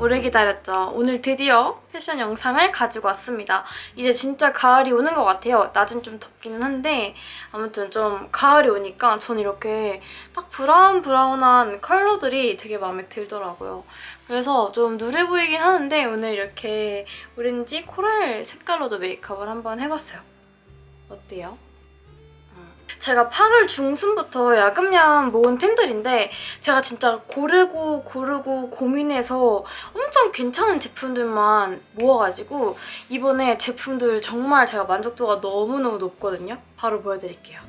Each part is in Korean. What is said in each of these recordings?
오래 기다렸죠. 오늘 드디어 패션 영상을 가지고 왔습니다. 이제 진짜 가을이 오는 것 같아요. 낮은 좀 덥기는 한데 아무튼 좀 가을이 오니까 전 이렇게 딱 브라운 브라운한 컬러들이 되게 마음에 들더라고요. 그래서 좀 누래 보이긴 하는데 오늘 이렇게 오렌지 코랄 색깔로도 메이크업을 한번 해봤어요. 어때요? 제가 8월 중순부터 야금야금 모은 템들인데 제가 진짜 고르고 고르고 고민해서 엄청 괜찮은 제품들만 모아가지고 이번에 제품들 정말 제가 만족도가 너무너무 높거든요. 바로 보여드릴게요.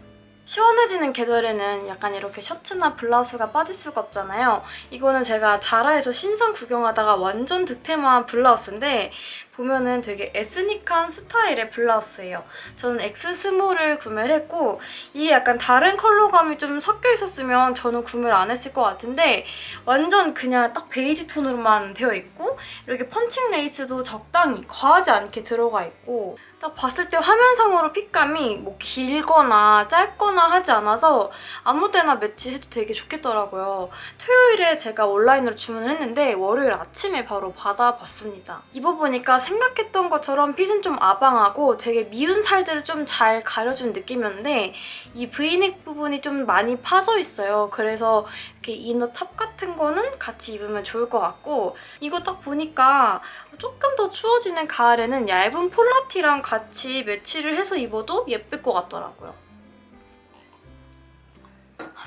시원해지는 계절에는 약간 이렇게 셔츠나 블라우스가 빠질 수가 없잖아요. 이거는 제가 자라에서 신상 구경하다가 완전 득템한 블라우스인데 보면은 되게 에스닉한 스타일의 블라우스예요. 저는 X 스몰을 구매를 했고 이게 약간 다른 컬러감이 좀 섞여 있었으면 저는 구매를 안 했을 것 같은데 완전 그냥 딱 베이지 톤으로만 되어 있고 이렇게 펀칭 레이스도 적당히 과하지 않게 들어가 있고 딱 봤을 때 화면상으로 핏감이 뭐 길거나 짧거나 하지 않아서 아무 때나 매치해도 되게 좋겠더라고요. 토요일에 제가 온라인으로 주문을 했는데 월요일 아침에 바로 받아봤습니다. 입어보니까 생각했던 것처럼 핏은 좀 아방하고 되게 미운 살들을 좀 잘 가려준 느낌이었는데 이 브이넥 부분이 좀 많이 파져 있어요. 그래서 이렇게 inner top 같은 거는 같이 입으면 좋을 것 같고 이거 딱 보니까 조금 더 추워지는 가을에는 얇은 폴라티랑 같이 매치를 해서 입어도 예쁠 것 같더라고요.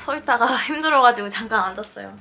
서 있다가 힘들어가지고 잠깐 앉았어요.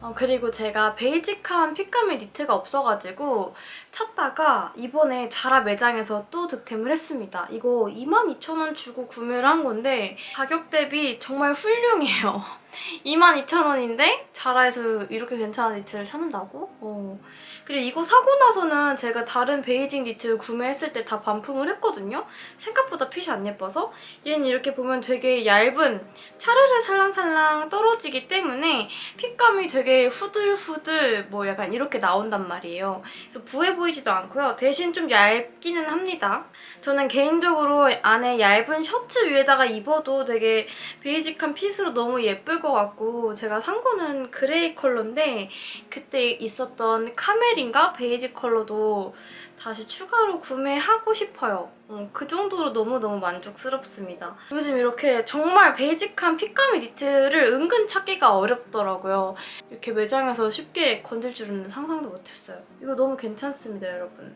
어, 그리고 제가 basic한 fit감의 니트가 없어가지고 찾다가 이번에 자라 매장에서 또 득템을 했습니다. 이거 22,000원 주고 구매를 한 건데 가격 대비 정말 훌륭해요. 22,000원인데 자라에서 이렇게 괜찮은 니트를 찾는다고? 어. 그리고 이거 사고 나서는 제가 다른 베이징 니트 구매했을 때 다 반품을 했거든요. 생각보다 핏이 안 예뻐서 얘는 이렇게 보면 되게 얇은 차르르 살랑살랑 떨어지기 때문에 핏감이 되게 후들후들 뭐 약간 이렇게 나온단 말이에요. 그래서 부해 보이지도 않고요. 대신 좀 얇기는 합니다. 저는 개인적으로 안에 얇은 셔츠 위에다가 입어도 되게 basic한 fit으로 너무 예쁠 것 같고 제가 산 거는 gray color인데 그때 있었던 camel인가 beige color도 다시 추가로 구매하고 싶어요. 어, 그 정도로 너무너무 만족스럽습니다. 요즘 이렇게 정말 basic한 fit감의 니트를 은근 찾기가 어렵더라고요. 이렇게 매장에서 쉽게 건질 줄은 상상도 못했어요. 이거 너무 괜찮습니다, 여러분.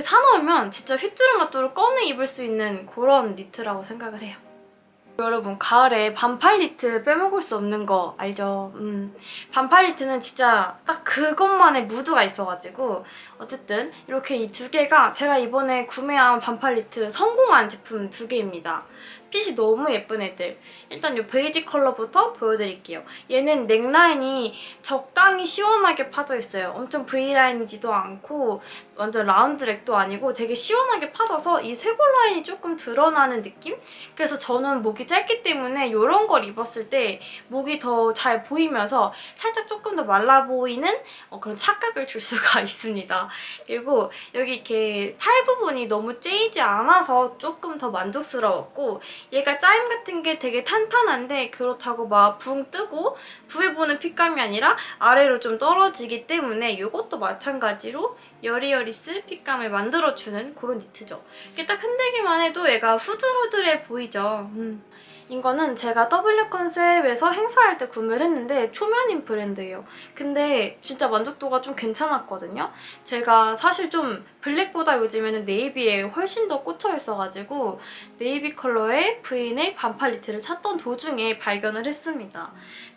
사놓으면 진짜 휘뚜루마뚜루 꺼내 입을 수 있는 그런 니트라고 생각을 해요. 여러분 가을에 반팔 니트 빼먹을 수 없는 거 알죠? 음. 반팔 니트는 진짜 딱 그것만의 무드가 있어가지고 어쨌든 이렇게 이 두 개가 제가 이번에 구매한 반팔 니트 성공한 제품 두 개입니다. 핏이 너무 예쁜 애들. 일단 이 베이지 컬러부터 보여드릴게요. 얘는 넥라인이 적당히 시원하게 파져 있어요. 엄청 V라인이지도 않고 완전 라운드 넥도 아니고 되게 시원하게 파져서 이 쇄골 라인이 조금 드러나는 느낌? 그래서 저는 목이 짧기 때문에 이런 걸 입었을 때 목이 더 잘 보이면서 살짝 조금 더 말라 보이는 어, 그런 착각을 줄 수가 있습니다. 그리고 여기 이렇게 팔 부분이 너무 째이지 않아서 조금 더 만족스러웠고 얘가 짜임 같은 게 되게 탄탄한데 그렇다고 막 붕 뜨고 부해 보는 핏감이 아니라 아래로 좀 떨어지기 때문에 이것도 마찬가지로 여리여리스 핏감을 만들어주는 그런 니트죠. 이게 딱 흔들기만 해도 얘가 후들후들해 보이죠. 음. 이거는 제가 W 컨셉에서 행사할 때 구매를 했는데 초면인 브랜드예요. 근데 진짜 만족도가 좀 괜찮았거든요. 제가 사실 좀 블랙보다 요즘에는 네이비에 훨씬 더 꽂혀 있어가지고 네이비 컬러의 브이넥 반팔 니트를 찾던 도중에 발견을 했습니다.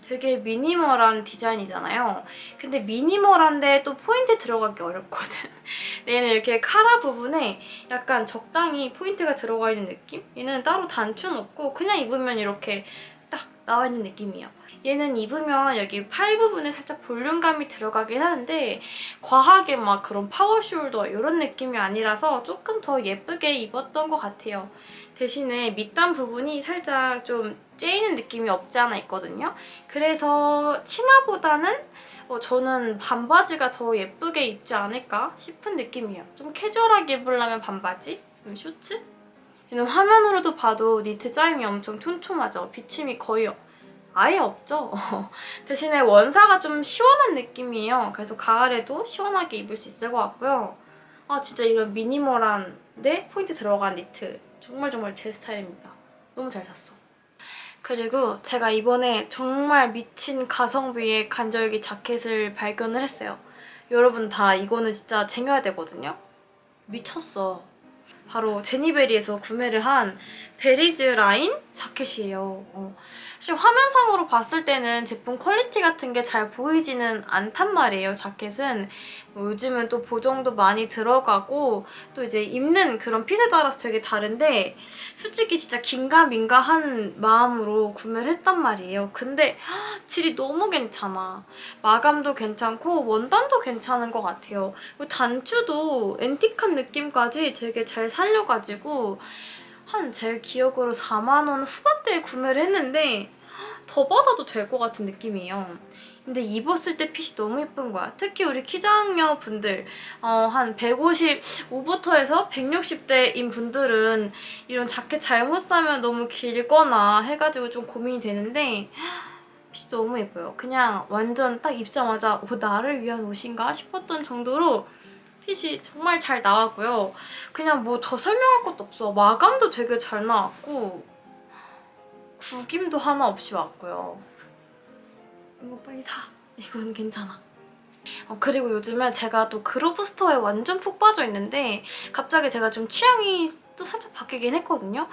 되게 미니멀한 디자인이잖아요. 근데 미니멀한데 또 포인트 들어가기 어렵거든. 얘는 이렇게 카라 부분에 약간 적당히 포인트가 들어가 있는 느낌? 얘는 따로 단추는 없고 그냥 입으면 이렇게 딱 나와 있는 느낌이에요. 얘는 입으면 여기 팔 부분에 살짝 볼륨감이 들어가긴 하는데 과하게 막 그런 파워 숄더 이런 느낌이 아니라서 조금 더 예쁘게 입었던 것 같아요. 대신에 밑단 부분이 살짝 좀 째이는 느낌이 없지 않아 있거든요. 그래서 치마보다는 어, 저는 반바지가 더 예쁘게 입지 않을까 싶은 느낌이에요. 좀 캐주얼하게 입으려면 반바지? 쇼츠? 얘는 화면으로도 봐도 니트 짜임이 엄청 촘촘하죠. 비침이 거의 아예 없죠. 대신에 원사가 좀 시원한 느낌이에요. 그래서 가을에도 시원하게 입을 수 있을 것 같고요. 아 진짜 이런 미니멀한데 포인트 들어간 니트 정말 정말 제 스타일입니다. 너무 잘 샀어. 그리고 제가 이번에 정말 미친 가성비의 간절기 자켓을 발견을 했어요. 여러분 다 이거는 진짜 쟁여야 되거든요. 미쳤어. 바로 제니베리에서 구매를 한 베리즈 라인 자켓이에요. 어. 사실 화면상으로 봤을 때는 제품 퀄리티 같은 게 잘 보이지는 않단 말이에요, 자켓은. 뭐 요즘은 또 보정도 많이 들어가고 또 이제 입는 그런 핏에 따라서 되게 다른데 솔직히 진짜 긴가민가한 마음으로 구매를 했단 말이에요. 근데 질이 너무 괜찮아. 마감도 괜찮고 원단도 괜찮은 것 같아요. 단추도 앤틱한 느낌까지 되게 잘 살려가지고 한 제 기억으로 4만 원 후반대에 구매를 했는데 더 받아도 될 것 같은 느낌이에요. 근데 입었을 때 핏이 너무 예쁜 거야. 특히 우리 키장녀 분들 어, 한 155부터 해서 160대인 분들은 이런 자켓 잘못 사면 너무 길거나 해가지고 좀 고민이 되는데 핏이 너무 예뻐요. 그냥 완전 딱 입자마자 어, 나를 위한 옷인가 싶었던 정도로 핏이 정말 잘 나왔고요. 그냥 뭐 더 설명할 것도 없어. 마감도 되게 잘 나왔고 구김도 하나 없이 왔고요. 이거 빨리 사. 이건 괜찮아. 어, 그리고 요즘에 제가 또 그로브 스토어에 완전 푹 빠져 있는데 갑자기 제가 좀 취향이 또 살짝 바뀌긴 했거든요.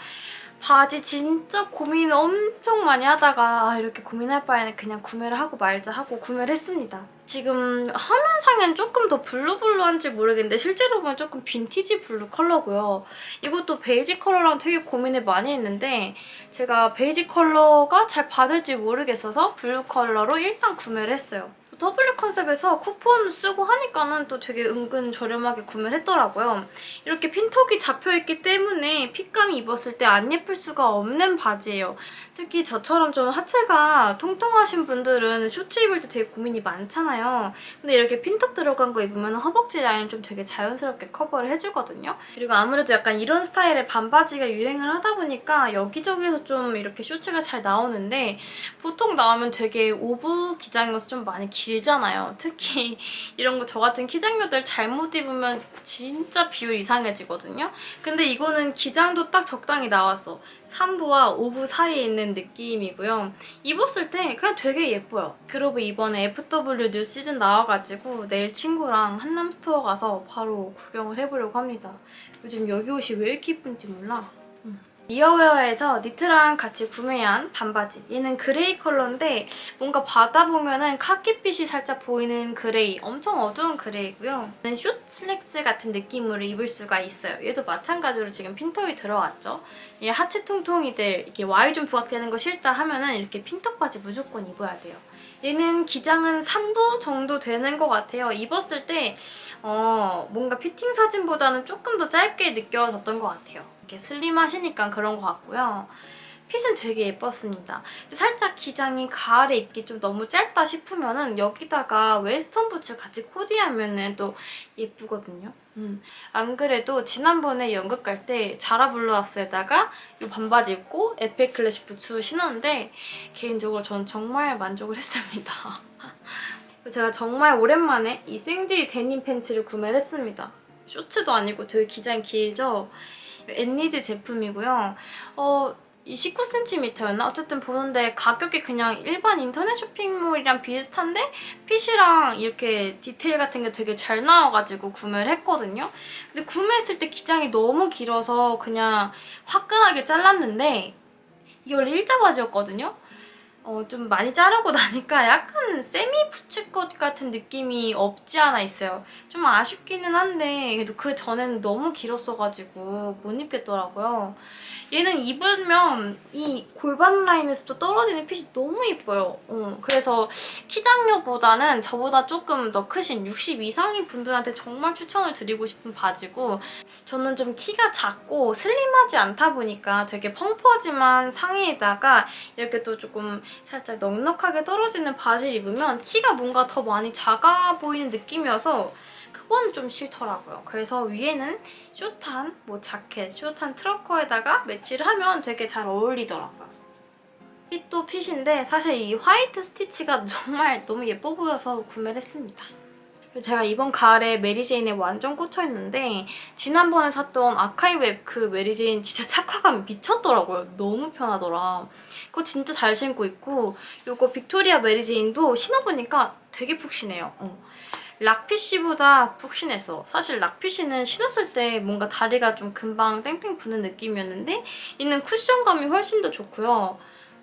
바지 진짜 고민 엄청 많이 하다가 아, 이렇게 고민할 바에는 그냥 구매를 하고 말자 하고 구매를 했습니다. 지금 화면상엔 조금 더 블루블루한지 모르겠는데 실제로 보면 조금 빈티지 블루 컬러고요. 이것도 베이지 컬러랑 되게 고민을 많이 했는데 제가 베이지 컬러가 잘 받을지 모르겠어서 블루 컬러로 일단 구매를 했어요. W 컨셉에서 쿠폰 쓰고 하니까는 또 되게 은근 저렴하게 구매를 했더라고요. 이렇게 핀턱이 잡혀있기 때문에 핏감이 입었을 때 안 예쁠 수가 없는 바지예요. 특히 저처럼 좀 하체가 통통하신 분들은 쇼츠 입을 때 되게 고민이 많잖아요. 근데 이렇게 핀턱 들어간 거 입으면 허벅지 라인 좀 되게 자연스럽게 커버를 해주거든요. 그리고 아무래도 약간 이런 스타일의 반바지가 유행을 하다 보니까 여기저기서 좀 이렇게 쇼츠가 잘 나오는데 보통 나오면 되게 5부 기장이어서 좀 많이 길잖아요. 특히 이런 거 저 같은 키장녀들 잘못 입으면 진짜 비율 이상해지거든요. 근데 이거는 기장도 딱 적당히 나왔어. 3부와 5부 사이에 있는 느낌이고요. 입었을 때 그냥 되게 예뻐요. 그리고 이번에 FW new season 나와가지고 내일 친구랑 한남스토어 가서 바로 구경을 해보려고 합니다. 요즘 여기 옷이 왜 이렇게 예쁜지 몰라. 이어웨어에서 니트랑 같이 구매한 반바지. 얘는 그레이 컬러인데 뭔가 받아보면은 카키빛이 살짝 보이는 그레이. 엄청 어두운 그레이고요. 얘는 숏 슬랙스 같은 느낌으로 입을 수가 있어요. 얘도 마찬가지로 지금 핀턱이 들어왔죠. 얘 하체 통통이들 이렇게 Y존 부각되는 거 싫다 하면은 이렇게 핀턱 바지 무조건 입어야 돼요. 얘는 기장은 3부 정도 되는 것 같아요. 입었을 때 어, 뭔가 피팅 사진보다는 조금 더 짧게 느껴졌던 것 같아요. 이렇게 슬림하시니까 그런 것 같고요. 핏은 되게 예뻤습니다. 살짝 기장이 가을에 입기 좀 너무 짧다 싶으면은 여기다가 웨스턴 부츠 같이 코디하면 또 예쁘거든요. 음. 안 그래도 지난번에 연극 갈 때 자라 블라우스에다가 이 반바지 입고 에페 클래식 부츠 신었는데 개인적으로 전 정말 만족을 했습니다. 제가 정말 오랜만에 이 생지 데님 팬츠를 구매를 했습니다. 쇼츠도 아니고 되게 기장이 길죠? 엔니즈 제품이고요. 어, 29CM였나? 어쨌든 보는데 가격이 그냥 일반 인터넷 쇼핑몰이랑 비슷한데 핏이랑 이렇게 디테일 같은 게 되게 잘 나와가지고 구매를 했거든요. 근데 구매했을 때 기장이 너무 길어서 그냥 화끈하게 잘랐는데 이게 원래 일자 바지였거든요. 어, 좀 많이 자르고 나니까 약간 세미 부츠컷 같은 느낌이 없지 않아 있어요. 좀 아쉽기는 한데 그래도 그 전에는 너무 길었어가지고 못 입겠더라고요. 얘는 입으면 이 골반 라인에서부터 떨어지는 핏이 너무 예뻐요. 어, 그래서 키장녀보다는 저보다 조금 더 크신 60 이상인 분들한테 정말 추천을 드리고 싶은 바지고 저는 좀 키가 작고 슬림하지 않다 보니까 되게 펑퍼짐한 상의에다가 이렇게 또 조금 살짝 넉넉하게 떨어지는 바지를 입으면 키가 뭔가 더 많이 작아 보이는 느낌이어서 그건 좀 싫더라고요. 그래서 위에는 숏한 뭐 자켓, 숏한 트러커에다가 매치를 하면 되게 잘 어울리더라고요. 핏도 핏인데 사실 이 화이트 스티치가 정말 너무 예뻐 보여서 구매를 했습니다. 제가 이번 가을에 메리제인에 완전 꽂혀있는데 지난번에 샀던 아카이웹 그 메리제인 진짜 착화감이 미쳤더라고요. 너무 편하더라. 그거 진짜 잘 신고 있고 이거 빅토리아 메리제인도 신어보니까 되게 푹신해요. 어. 락피쉬보다 푹신했어. 사실 락피쉬는 신었을 때 뭔가 다리가 좀 금방 땡땡 부는 느낌이었는데 있는 쿠션감이 훨씬 더 좋고요.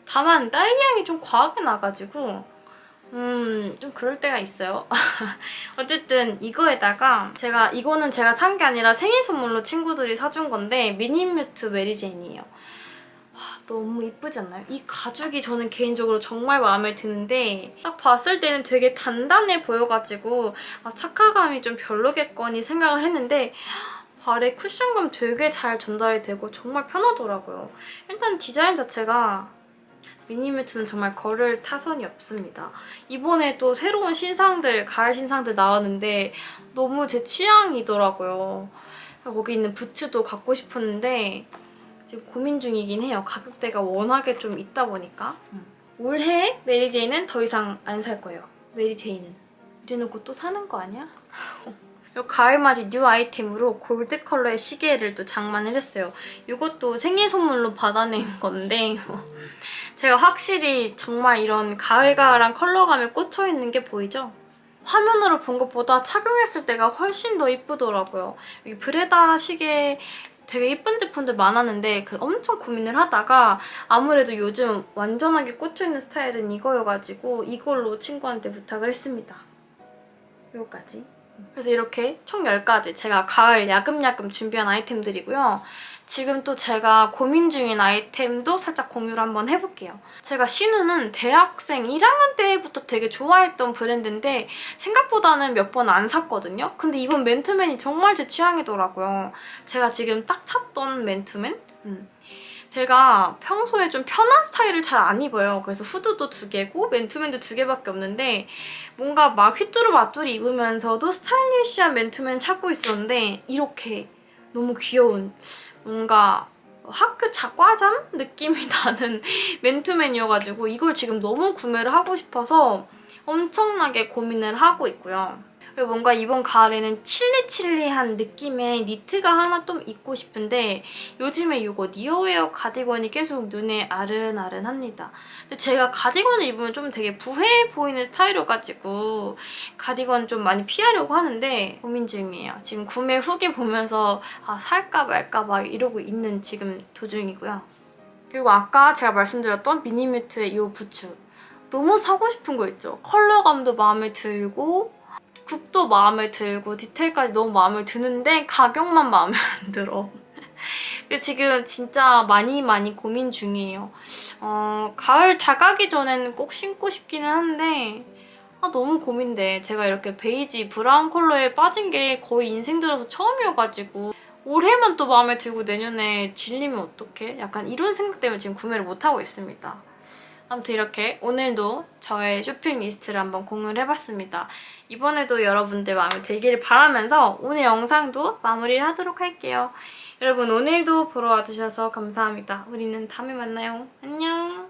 다만 딸기향이 좀 과하게 나가지고 음, 좀 그럴 때가 있어요. 어쨌든 이거에다가 제가 이거는 제가 산 게 아니라 생일 선물로 친구들이 사준 건데 미니뮤트 메리제인이에요. 와, 너무 이쁘지 않나요? 이 가죽이 저는 개인적으로 정말 마음에 드는데 딱 봤을 때는 되게 단단해 보여가지고 아, 착화감이 좀 별로겠거니 생각을 했는데 발에 쿠션감 되게 잘 전달이 되고 정말 편하더라고요. 일단 디자인 자체가 미니뮤트는 정말 거를 타선이 없습니다. 이번에 또 새로운 신상들, 가을 신상들 나왔는데 너무 제 취향이더라고요. 거기 있는 부츠도 갖고 싶었는데 지금 고민 중이긴 해요. 가격대가 워낙에 좀 있다 보니까. 올해 메리제인은 더 이상 안 살 거예요. 메리제인은. 이래놓고 또 사는 거 아니야? 이 가을맞이 new 아이템으로 골드 컬러의 시계를 또 장만을 했어요. 이것도 생일 선물로 받아낸 건데 제가 확실히 정말 이런 가을가을한 컬러감에 꽂혀있는 게 보이죠? 화면으로 본 것보다 착용했을 때가 훨씬 더 이쁘더라고요. 여기 브레다 시계 되게 예쁜 제품들 많았는데 그 엄청 고민을 하다가 아무래도 요즘 완전하게 꽂혀있는 스타일은 이거여가지고 이걸로 친구한테 부탁을 했습니다. 이거까지. 그래서 이렇게 총 10가지 제가 가을 야금야금 준비한 아이템들이고요. 지금 또 제가 고민 중인 아이템도 살짝 공유를 한번 해볼게요. 제가 신우는 대학생 1학년 때부터 되게 좋아했던 브랜드인데 생각보다는 몇 번 안 샀거든요. 근데 이번 맨투맨이 정말 제 취향이더라고요. 제가 지금 딱 찾던 맨투맨? 음. 제가 평소에 좀 편한 스타일을 잘 안 입어요. 그래서 후드도 두 개고 맨투맨도 두 개밖에 없는데 뭔가 막 휘뚜루마뚜루 입으면서도 스타일리시한 맨투맨 찾고 있었는데 이렇게 너무 귀여운 뭔가 학교 자과잠 느낌이 나는 맨투맨이어가지고 이걸 지금 너무 구매를 하고 싶어서 엄청나게 고민을 하고 있고요. 그리고 뭔가 이번 가을에는 칠리칠리한 느낌의 니트가 하나 좀 입고 싶은데 요즘에 이거 니어웨어 가디건이 계속 눈에 아른아른합니다. 근데 제가 가디건을 입으면 좀 되게 부해 보이는 스타일이어가지고 가디건 좀 많이 피하려고 하는데 고민 중이에요. 지금 구매 후기 보면서 아 살까 말까 막 이러고 있는 지금 도중이고요. 그리고 아까 제가 말씀드렸던 미니뮤트의 이 부츠 너무 사고 싶은 거 있죠? 컬러감도 마음에 들고 굽도 마음에 들고 디테일까지 너무 마음에 드는데 가격만 마음에 안 들어. 지금 진짜 많이 많이 고민 중이에요. 어, 가을 다가기 전에는 꼭 신고 싶기는 한데 아, 너무 고민돼. 제가 이렇게 베이지, 브라운 컬러에 빠진 게 거의 인생 들어서 처음이어가지고 올해만 또 마음에 들고 내년에 질리면 어떡해? 약간 이런 생각 때문에 지금 구매를 못하고 있습니다. 아무튼 이렇게 오늘도 저의 쇼핑 리스트를 한번 공유를 해봤습니다. 이번에도 여러분들 마음에 들기를 바라면서 오늘 영상도 마무리를 하도록 할게요. 여러분 오늘도 보러 와주셔서 감사합니다. 우리는 다음에 만나요. 안녕!